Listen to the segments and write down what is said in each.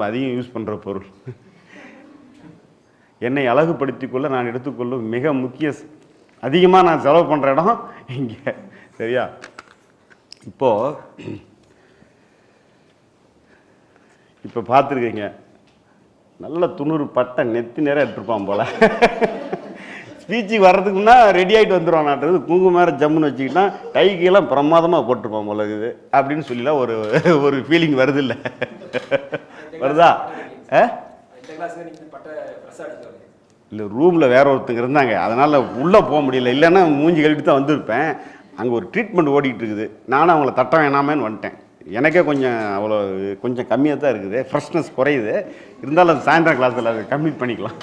நம்ம அதிகம் யூஸ் பண்ணுற பொருள். என்னை அழகுபடுத்தி கொள்ள நான் எடுத்துக்கொள்ளும் மிக முக்கிய அதிகமாக நான் செலவு பண்ணுற இடம் இங்கே. சரியா? இப்போது இப்போ பார்த்துருக்கீங்க. நல்ல துணுறு பட்டை நெத்தி நேரம் எடுத்துருப்பான் போல. ஸ்பீச்சுக்கு வர்றதுக்குன்னா ரெடி ஆகிட்டு வந்துடுவான் நாட்டுறது குங்குமம் மேலே ஜம்முன்னு வச்சுக்கிட்டா கைக்கெல்லாம் பிரமாதமாக போட்டிருப்பான் போல இருக்குது. அப்படின்னு சொல்லிலாம் ஒரு ஒரு ஃபீலிங் வருது இல்லை வருதா? இல்லை ரூமில் வேற ஒருத்தங்க இருந்தாங்க. அதனால் உள்ளே போக முடியல. இல்லைன்னா மூஞ்சி கழுவிட்டு தான் வந்திருப்பேன். அங்கே ஒரு ட்ரீட்மெண்ட் ஓடிட்டு இருக்குது. நானும் அவங்கள தட்ட வேணாமேன்னு வந்துட்டேன். எனக்கே கொஞ்சம் அவ்வளோ கொஞ்சம் கம்மியாக தான் இருக்குது. ஃப்ரெஷ்னஸ் குறையுது. இருந்தாலும் அது சாயந்தரம் கிளாஸில் அது கம்ப்ளீட் பண்ணிக்கலாம்.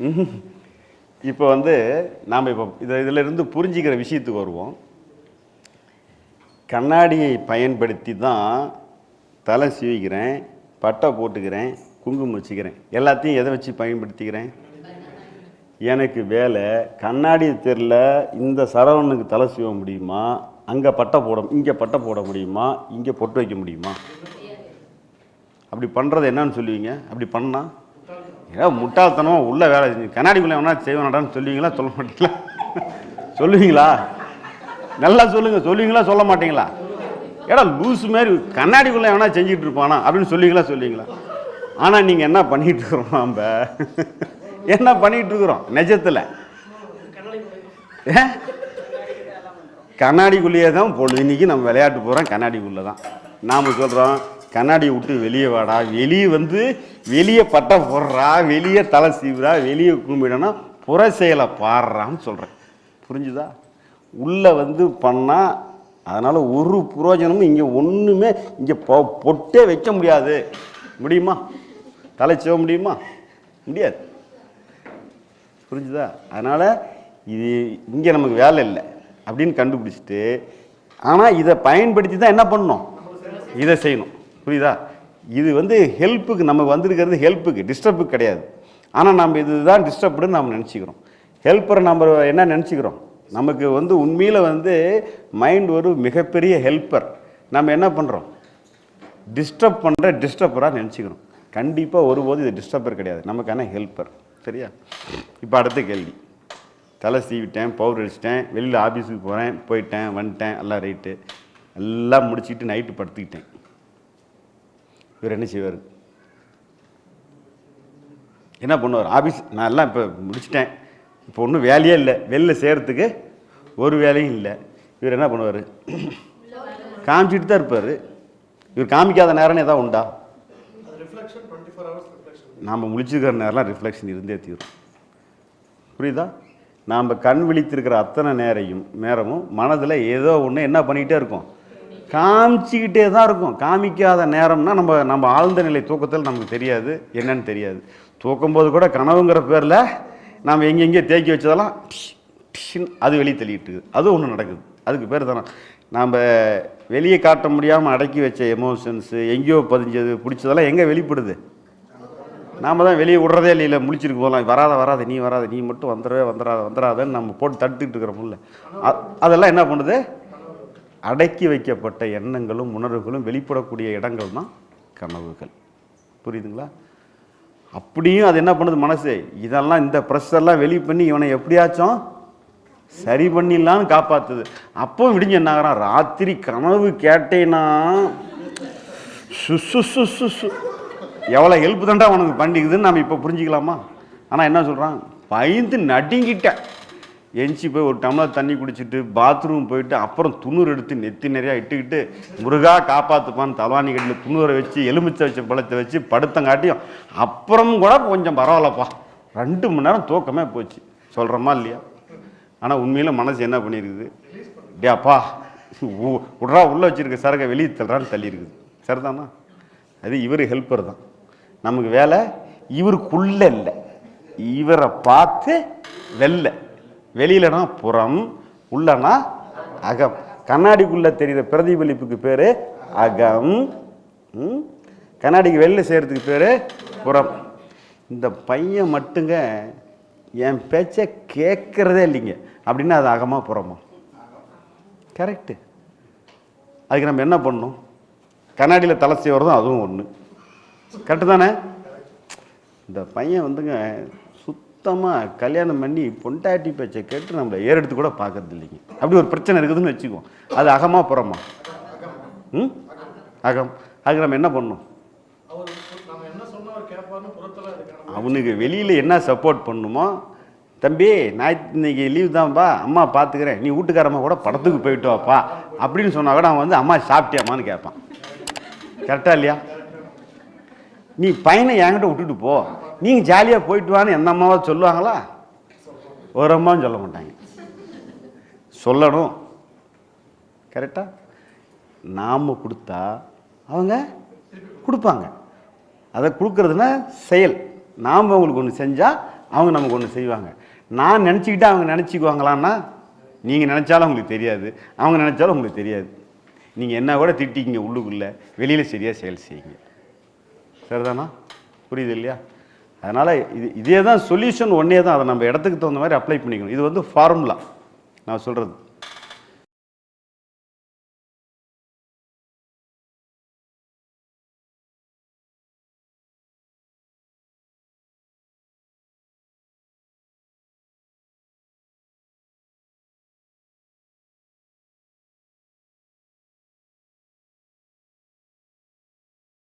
இப்போ வந்து நாம் இப்போ இதை இதில் இருந்து புரிஞ்சிக்கிற விஷயத்துக்கு வருவோம். கண்ணாடியை பயன்படுத்தி தான் தலை சீவிக்கிறேன். பட்டை போட்டுக்கிறேன் குங்குமம் வச்சுக்கிறேன். எல்லாத்தையும் எதை வச்சு பயன்படுத்திக்கிறேன்? எனக்கு வேலை கண்ணாடி தெருல இந்த சரவணனுக்கு தலை சீவ முடியுமா? அங்கே பட்டை போட இங்கே பட்டை போட முடியுமா? இங்கே பொட்டு வைக்க முடியுமா? அப்படி பண்ணுறது என்னன்னு சொல்லுவீங்க? அப்படி பண்ணால் ஏதாவது முட்டாள்தனமாக உள்ள வேலை செஞ்சு கண்ணாடிக்குள்ளே வேணா செய்வேனாடான்னு சொல்லுவீங்களா? சொல்ல மாட்டீங்களா? சொல்லுவீங்களா? நல்லா சொல்லுங்கள் சொல்லுவீங்களா? சொல்ல மாட்டீங்களா? ஏடா லூஸ் மாதிரி கண்ணாடிக்குள்ளே வேணா செஞ்சுட்டு இருப்பானா அப்படின்னு சொல்லிங்களா சொல்லிங்களா ஆனால் நீங்கள் என்ன பண்ணிட்டு இருக்கிறோம் நம்ம என்ன பண்ணிட்டு இருக்கிறோம்? நிஜத்தில். கண்ணாடிக்குள்ளேயே தான் பொழுது. இன்னைக்கு நம்ம விளையாட்டு போகிறோம் கண்ணாடிக்குள்ளே தான். நாம் சொல்கிறோம் கண்ணாடியை விட்டு வெளியே வாடா. வெளியே வந்து வெளியே பட்டை போடுறா வெளியே தலை சீவுறா வெளியே கும்பிடனா புற செயலை பாடுறான்னு சொல்கிறேன் புரிஞ்சுதா? உள்ளே வந்து பண்ணால் அதனால் ஒரு புரோஜனமும் இங்கே ஒன்றுமே இங்கே பொ பொட்டே வைக்க முடியாது. முடியுமா? தலைச்சோ முடியுமா? முடியாது. புரிஞ்சுதா? அதனால் இது இங்கே நமக்கு வேலை இல்லை. அப்படின்னு கண்டுபிடிச்சிட்டு ஆனால் இதை பயன்படுத்தி தான் என்ன பண்ணணும்? இதை செய்யணும். புரியுதா? இது வந்து ஹெல்ப்புக்கு நமக்கு வந்திருக்கிறது ஹெல்ப்புக்கு டிஸ்டர்புக்கு கிடையாது. ஆனால் நம்ம இதுதான் டிஸ்டர்ப்டுன்னு நம்ம நினச்சிக்கிறோம். ஹெல்ப்பரை நம்ம என்ன நினச்சிக்கிறோம்? நமக்கு வந்து உண்மையில் வந்து மைண்ட் ஒரு மிகப்பெரிய ஹெல்ப்பர் நம்ம என்ன பண்ணுறோம் டிஸ்டர்ப் பண்ணுற டிஸ்டர்பராக நினச்சிக்கிறோம் கண்டிப்பாக ஒருபோது இது டிஸ்டர்பர் கிடையாது. நமக்கான ஹெல்ப்பர் சரியா? இப்போ அடுத்த கேள்வி. தலை சீவிட்டேன் பவுடர் அடிச்சிட்டேன் வெளியில் ஆஃபீஸுக்கு போகிறேன் போயிட்டேன் வந்துட்டேன் எல்லாம் ரைட்டு எல்லாம் முடிச்சுட்டு நைட்டு படுத்துக்கிட்டேன். இவர் என்ன செய்வார்? என்ன பண்ணுவார்? ஆஃபீஸ் நான் எல்லாம் இப்போ முடிச்சிட்டேன். இப்போ ஒன்றும் வேலையே இல்லை. வெளில செய்கிறதுக்கு ஒரு வேலையும் இல்லை. இவர் என்ன பண்ணுவார்? காமிச்சிட்டு தான் இருப்பார். இவர் காமிக்காத நேரம்னு ஏதாவது உண்டா? நாம் முழிச்சிருக்கிற நேரம்லாம் ரிஃப்ளெக்ஷன் இருந்தே தீரும். புரியுதா? நாம் கண் விழித்திருக்கிற அத்தனை நேரையும் நேரமும் மனதில் ஏதோ ஒன்று என்ன பண்ணிக்கிட்டே இருக்கோம்? காமிச்சிக்கிட்டே தான் இருக்கும். காமிக்காத நேரம்னா நம்ம நம்ம ஆழ்ந்த நிலை தூக்கத்தில் நமக்கு தெரியாது. என்னன்னு தெரியாது. தூக்கும்போது கூட கனவுங்கிற பேரில் நாம் எங்கெங்கே தேக்கி வச்சதெல்லாம் அது வெளியே தள்ளிட்டு அது ஒன்று நடக்குது. அதுக்கு பேர் தானே? நாம் வெளியே காட்ட முடியாமல் அடக்கி வச்ச எமோஷன்ஸு எங்கேயோ பதிஞ்சது பிடிச்சதெல்லாம் எங்கே வெளிப்படுது? நாம் தான் வெளியே விடுறதே இல்லை இல்லை முழிச்சிருக்கு போகலாம் வராத வராத நீ வராத நீ மட்டும் வந்துடவே வந்துடாத வந்துடாதன்னு நம்ம போட்டு தடுத்துக்கிட்டு இருக்கிறோம்ல. அதெல்லாம் என்ன பண்ணுது? அடக்கி வைக்கப்பட்ட எண்ணங்களும் உணர்வுகளும் வெளிப்படக்கூடிய இடங்கள் தான் கனவுகள். புரியுதுங்களா? அப்படியும் அது என்ன பண்ணுது மனசு? இதெல்லாம் இந்த ப்ரெஷர்லாம் வெளியே பண்ணி இவனை எப்படியாச்சும் சரி பண்ணிடலான்னு காப்பாத்துது. அப்போ விடிஞ்சு என்ன ஆகிறான்? ராத்திரி கனவு கேட்டேன்னா சு சு சு சு சு எவ்வளோ ஹெல்ப் தான்டா உனக்கு பண்ணிக்குதுன்னு நம்ம இப்போ புரிஞ்சுக்கலாமா? ஆனால் என்ன சொல்கிறான் பயந்து நடுங்கிட்டேன். எஞ்சி போய் ஒரு டம்ளர் தண்ணி குடிச்சிட்டு பாத்ரூம் போயிட்டு அப்புறம் துணூர் எடுத்து நெத்தி நிறையா இட்டுக்கிட்டு முருகா காப்பாற்றுப்பான்னு தலவாணி கட்டில் துணூரை வச்சு எலுமிச்சை வச்ச பழத்தை வச்சு படுத்தங்காட்டியும் அப்புறம் கூட கொஞ்சம் பரவாயில்லப்பா. ரெண்டு மணி நேரம் தூக்கமே போச்சு. சொல்கிறோமா இல்லையா? ஆனால் உண்மையில் மனசு என்ன பண்ணியிருக்குது டே அப்பா உள்ளே வச்சிருக்க சரக்கை வெளியே தள்ளுறான்னு தள்ளி இருக்குது சரிதானா? அது இவர் ஹெல்ப்பர் தான். நமக்கு வேலை இவருக்குள்ளே இல்லை. இவரை பார்த்து வெளில வெளியிலனா புறம் உள்ளனா அகம். கண்ணாடிக்குள்ளே தெரிகிற பிரதிபலிப்புக்கு பேர் அகம். ம்? கண்ணாடிக்கு வெளில செய்கிறதுக்கு பேர் புறம். இந்த பையன் மட்டுங்க என் பேச்சை கேட்குறதே இல்லைங்க. அப்படின்னா அது அகமாக புறமா? கரெக்டு அதுக்கு நம்ம என்ன பண்ணணும்? கண்ணாடியில் தலை செய்வதும் அதுவும் ஒன்று கரெக்டு தானே? இந்த பையன் வந்துங்க சுத்தமாக கல்யாணம் பண்ணி பொண்டாட்டி பேச்சை கேட்டு நம்மளை ஏறெடுத்து கூட பார்க்கறது இல்லைங்க. அப்படி ஒரு பிரச்சனை இருக்குதுன்னு வச்சுக்குவோம் அது அகமாக புறமா? ம்? அகம். அதுக்கு நம்ம என்ன பண்ணோம் அவனுக்கு வெளியில் என்ன சப்போர்ட் பண்ணுமோ? தம்பி நான் இன்னைக்கு லீவ் தான்ப்பா அம்மா பார்த்துக்கிறேன் நீ வீட்டுக்காரம்மா கூட படத்துக்கு போயிட்டு வாப்பா. அப்படின்னு சொன்னால் கூட அவன் வந்து அம்மா சாப்பிட்டியாமான்னு கேட்பான். கரெக்டாக இல்லையா? நீ பையனை என்கிட்ட விட்டுட்டு போ. நீங்கள் ஜாலியாக போயிட்டு வான்னு எந்த அம்மாவாவது சொல்லுவாங்களா? ஒரு அம்மாவும் சொல்ல மாட்டாங்க. சொல்லணும். கரெக்டாக நாம் கொடுத்தா அவங்க கொடுப்பாங்க. அதை கொடுக்குறதுனா செயல். நாம் அவங்களுக்கு ஒன்று செஞ்சால் அவங்க நமக்கு ஒன்று செய்வாங்க. நான் நினச்சிக்கிட்டு அவங்க நினச்சிக்குவாங்களான்னா நீங்கள் நினச்சாலும் உங்களுக்கு தெரியாது. அவங்க நினச்சாலும் உங்களுக்கு தெரியாது. நீங்கள் என்ன கூட திட்டிக்கிங்க உள்ளுக்குள்ளே. வெளியில் சரியாக செயல் செய்யுங்க. சரிதானா? புரியுது இல்லையா? அதனால் இது இதே தான் சொல்யூஷன் ஒன்றே தான் அதை நம்ம இடத்துக்கு தகுந்த மாதிரி அப்ளை பண்ணிக்கணும். இது வந்து ஃபார்முலா நான் சொல்கிறது